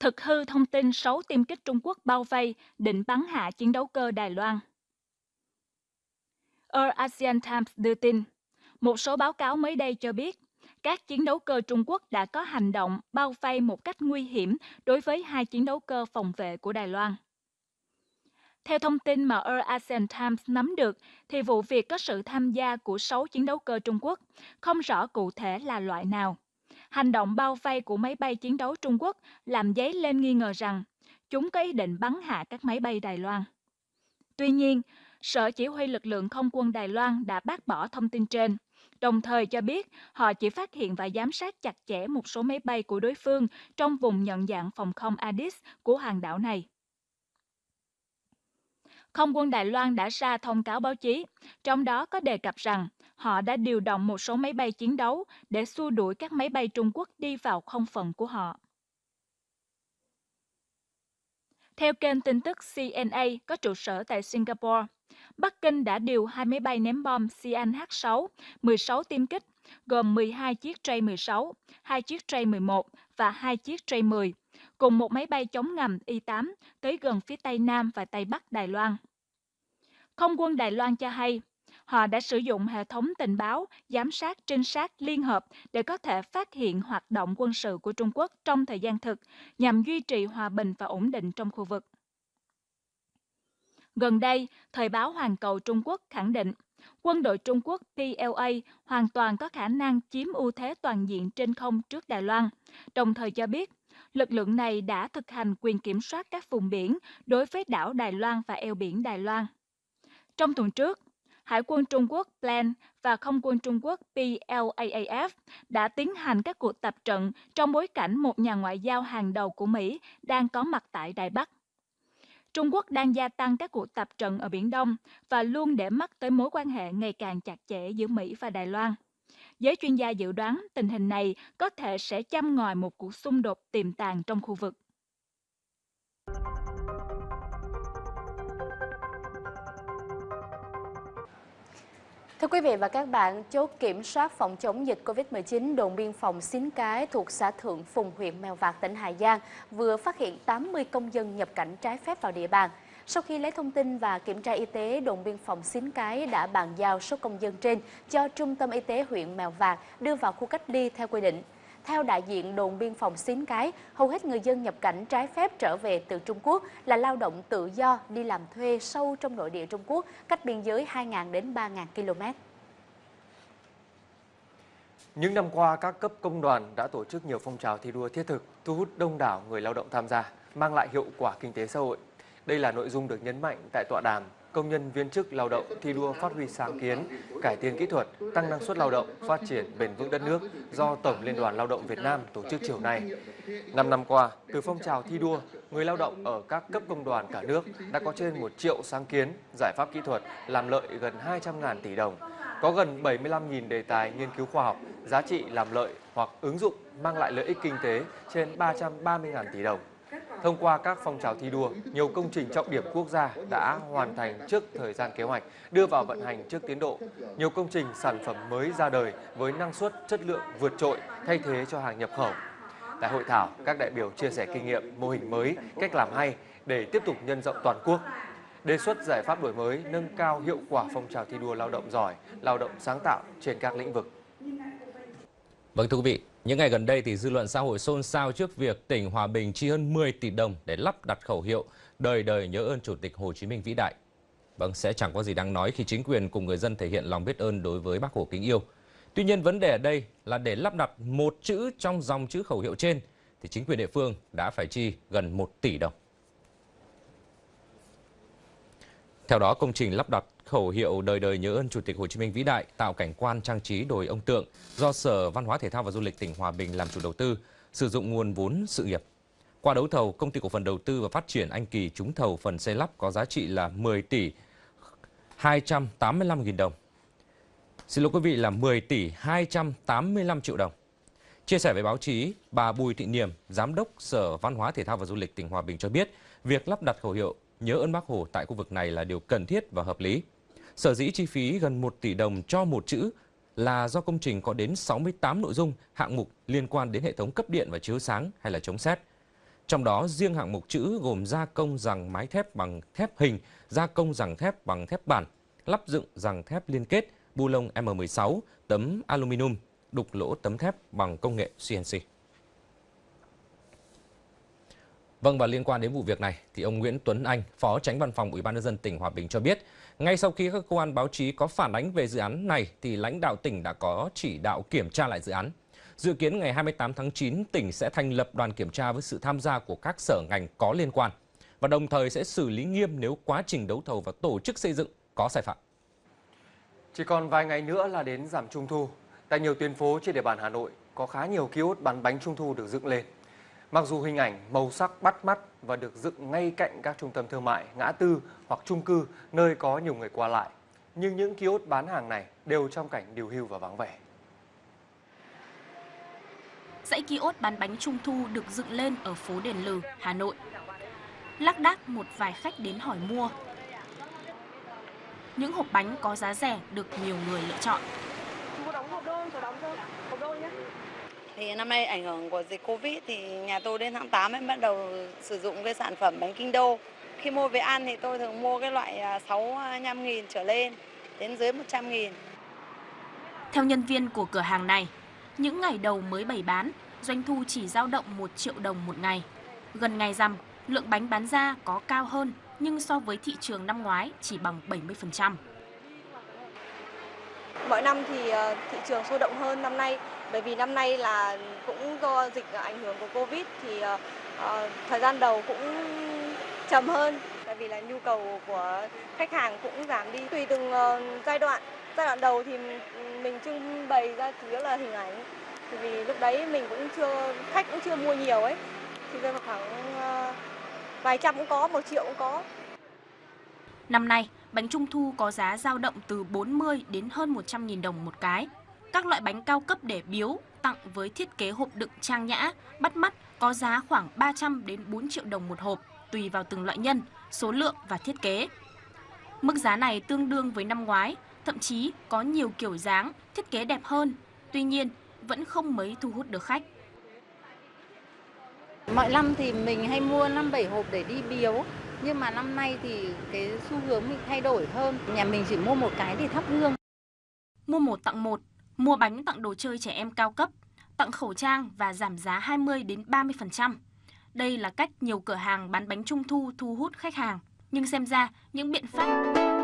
Thực hư thông tin 6 tiêm kích Trung Quốc bao vây, định bắn hạ chiến đấu cơ Đài Loan. Air ASEAN Times đưa tin, một số báo cáo mới đây cho biết, các chiến đấu cơ Trung Quốc đã có hành động bao vây một cách nguy hiểm đối với hai chiến đấu cơ phòng vệ của Đài Loan. Theo thông tin mà Air ASEAN Times nắm được, thì vụ việc có sự tham gia của 6 chiến đấu cơ Trung Quốc, không rõ cụ thể là loại nào. Hành động bao vây của máy bay chiến đấu Trung Quốc làm dấy lên nghi ngờ rằng chúng có ý định bắn hạ các máy bay Đài Loan. Tuy nhiên, Sở Chỉ huy lực lượng không quân Đài Loan đã bác bỏ thông tin trên, đồng thời cho biết họ chỉ phát hiện và giám sát chặt chẽ một số máy bay của đối phương trong vùng nhận dạng phòng không Addis của hàng đảo này. Không quân Đài Loan đã ra thông cáo báo chí, trong đó có đề cập rằng họ đã điều động một số máy bay chiến đấu để xua đuổi các máy bay Trung Quốc đi vào không phận của họ. Theo kênh tin tức CNA có trụ sở tại Singapore, Bắc Kinh đã điều hai máy bay ném bom Xi'an-H6, 16 tiêm kích, gồm 12 chiếc J-16, 2 chiếc J-11 và 2 chiếc J-10, cùng một máy bay chống ngầm Y-8 tới gần phía Tây Nam và Tây Bắc Đài Loan. Không quân Đài Loan cho hay, họ đã sử dụng hệ thống tình báo, giám sát, trinh sát liên hợp để có thể phát hiện hoạt động quân sự của Trung Quốc trong thời gian thực nhằm duy trì hòa bình và ổn định trong khu vực. Gần đây, Thời báo Hoàn cầu Trung Quốc khẳng định quân đội Trung Quốc PLA hoàn toàn có khả năng chiếm ưu thế toàn diện trên không trước Đài Loan, đồng thời cho biết lực lượng này đã thực hành quyền kiểm soát các vùng biển đối với đảo Đài Loan và eo biển Đài Loan. Trong tuần trước, Hải quân Trung Quốc Plan và Không quân Trung Quốc PLAAF đã tiến hành các cuộc tập trận trong bối cảnh một nhà ngoại giao hàng đầu của Mỹ đang có mặt tại Đài Bắc. Trung Quốc đang gia tăng các cuộc tập trận ở Biển Đông và luôn để mắt tới mối quan hệ ngày càng chặt chẽ giữa Mỹ và Đài Loan. Giới chuyên gia dự đoán tình hình này có thể sẽ châm ngòi một cuộc xung đột tiềm tàng trong khu vực. Thưa quý vị và các bạn, chốt kiểm soát phòng chống dịch COVID-19 đồn biên phòng Xín Cái thuộc xã Thượng Phùng, huyện Mèo Vạc, tỉnh Hà Giang vừa phát hiện 80 công dân nhập cảnh trái phép vào địa bàn. Sau khi lấy thông tin và kiểm tra y tế, đồn biên phòng Xín Cái đã bàn giao số công dân trên cho Trung tâm Y tế huyện Mèo Vạc đưa vào khu cách ly theo quy định. Theo đại diện đồn biên phòng Xín Cái, hầu hết người dân nhập cảnh trái phép trở về từ Trung Quốc là lao động tự do đi làm thuê sâu trong nội địa Trung Quốc, cách biên giới 2.000 đến 3.000 km. Những năm qua, các cấp công đoàn đã tổ chức nhiều phong trào thi đua thiết thực, thu hút đông đảo người lao động tham gia, mang lại hiệu quả kinh tế xã hội. Đây là nội dung được nhấn mạnh tại tọa đàm công nhân viên chức lao động thi đua phát huy sáng kiến, cải tiến kỹ thuật, tăng năng suất lao động, phát triển bền vững đất nước do Tổng Liên đoàn Lao động Việt Nam tổ chức chiều nay. Năm năm qua, từ phong trào thi đua, người lao động ở các cấp công đoàn cả nước đã có trên 1 triệu sáng kiến, giải pháp kỹ thuật làm lợi gần 200.000 tỷ đồng, có gần 75.000 đề tài nghiên cứu khoa học, giá trị làm lợi hoặc ứng dụng mang lại lợi ích kinh tế trên 330.000 tỷ đồng. Thông qua các phong trào thi đua, nhiều công trình trọng điểm quốc gia đã hoàn thành trước thời gian kế hoạch, đưa vào vận hành trước tiến độ. Nhiều công trình sản phẩm mới ra đời với năng suất, chất lượng vượt trội, thay thế cho hàng nhập khẩu. Tại hội thảo, các đại biểu chia sẻ kinh nghiệm, mô hình mới, cách làm hay để tiếp tục nhân rộng toàn quốc. Đề xuất giải pháp đổi mới, nâng cao hiệu quả phong trào thi đua lao động giỏi, lao động sáng tạo trên các lĩnh vực. Vâng thưa quý vị, những ngày gần đây thì dư luận xã hội xôn xao trước việc tỉnh Hòa Bình chi hơn 10 tỷ đồng để lắp đặt khẩu hiệu đời đời nhớ ơn Chủ tịch Hồ Chí Minh vĩ đại. Vâng, sẽ chẳng có gì đáng nói khi chính quyền cùng người dân thể hiện lòng biết ơn đối với bác Hồ kính yêu. Tuy nhiên vấn đề ở đây là để lắp đặt một chữ trong dòng chữ khẩu hiệu trên thì chính quyền địa phương đã phải chi gần 1 tỷ đồng. Theo đó, công trình lắp đặt khẩu hiệu đời đời nhớ ơn Chủ tịch Hồ Chí Minh vĩ đại tạo cảnh quan trang trí đồi ông tượng do Sở Văn hóa Thể thao và Du lịch tỉnh Hòa Bình làm chủ đầu tư, sử dụng nguồn vốn sự nghiệp. Qua đấu thầu, công ty cổ phần đầu tư và phát triển Anh Kỳ trúng thầu phần xây lắp có giá trị là 10 tỷ 285 nghìn đồng. Xin lỗi quý vị là 10 tỷ 285 triệu đồng. Chia sẻ với báo chí, bà Bùi Thị Niềm, Giám đốc Sở Văn hóa Thể thao và Du lịch tỉnh Hòa Bình cho biết, việc lắp đặt khẩu hiệu nhớ ơn Bác Hồ tại khu vực này là điều cần thiết và hợp lý. Sở dĩ chi phí gần 1 tỷ đồng cho một chữ là do công trình có đến 68 nội dung hạng mục liên quan đến hệ thống cấp điện và chiếu sáng hay là chống xét. Trong đó riêng hạng mục chữ gồm gia công rằng mái thép bằng thép hình, gia công rằng thép bằng thép bản, lắp dựng rằng thép liên kết, bu lông M16, tấm aluminum, đục lỗ tấm thép bằng công nghệ CNC. Vâng và liên quan đến vụ việc này thì ông Nguyễn Tuấn Anh, Phó Tránh Văn phòng Ủy ban nhân dân tỉnh Hòa Bình cho biết, ngay sau khi các cơ quan báo chí có phản ánh về dự án này thì lãnh đạo tỉnh đã có chỉ đạo kiểm tra lại dự án. Dự kiến ngày 28 tháng 9, tỉnh sẽ thành lập đoàn kiểm tra với sự tham gia của các sở ngành có liên quan và đồng thời sẽ xử lý nghiêm nếu quá trình đấu thầu và tổ chức xây dựng có sai phạm. Chỉ còn vài ngày nữa là đến giảm Trung thu. Tại nhiều tuyến phố trên địa bàn Hà Nội có khá nhiều kiosk bán bánh Trung thu được dựng lên. Mặc dù hình ảnh màu sắc bắt mắt và được dựng ngay cạnh các trung tâm thương mại, ngã tư hoặc chung cư nơi có nhiều người qua lại, nhưng những kiosk bán hàng này đều trong cảnh điều hưu và vắng vẻ. Dãy kiosk bán bánh trung thu được dựng lên ở phố Đền Lừ, Hà Nội. Lác đác một vài khách đến hỏi mua. Những hộp bánh có giá rẻ được nhiều người lựa chọn. Thì năm nay ảnh hưởng của dịch Covid thì nhà tôi đến tháng 8 mới bắt đầu sử dụng cái sản phẩm bánh kinh đô. Khi mua về ăn thì tôi thường mua cái loại à, 65 à, nghìn trở lên đến dưới 100 nghìn. Theo nhân viên của cửa hàng này, những ngày đầu mới bày bán, doanh thu chỉ dao động 1 triệu đồng một ngày. Gần ngày rằm, lượng bánh bán ra có cao hơn nhưng so với thị trường năm ngoái chỉ bằng 70%. Mỗi năm thì ờ, thị trường sôi động hơn năm nay bởi vì năm nay là cũng do dịch ảnh hưởng của Covid thì ờ, ờ, thời gian đầu cũng chậm hơn tại vì là nhu cầu của khách hàng cũng giảm đi tùy từng giai đoạn. Giai đoạn đầu thì mình trưng bày ra chủ yếu là hình ảnh vì lúc đấy mình cũng chưa khách cũng chưa mua nhiều ấy thì rơi vào khoảng vài trăm cũng có, một triệu cũng có. Năm nay, bánh trung thu có giá dao động từ 40 đến hơn 100 nghìn đồng một cái. Các loại bánh cao cấp để biếu, tặng với thiết kế hộp đựng trang nhã, bắt mắt có giá khoảng 300 đến 4 triệu đồng một hộp, tùy vào từng loại nhân, số lượng và thiết kế. Mức giá này tương đương với năm ngoái, thậm chí có nhiều kiểu dáng, thiết kế đẹp hơn. Tuy nhiên, vẫn không mấy thu hút được khách. Mọi năm thì mình hay mua 5-7 hộp để đi biếu nhưng mà năm nay thì cái xu hướng mình thay đổi hơn Nhà mình chỉ mua một cái để thắp hương Mua một tặng một, mua bánh tặng đồ chơi trẻ em cao cấp Tặng khẩu trang và giảm giá 20 đến 30%. Đây là cách nhiều cửa hàng bán bánh trung thu thu hút khách hàng. Nhưng xem ra những biện pháp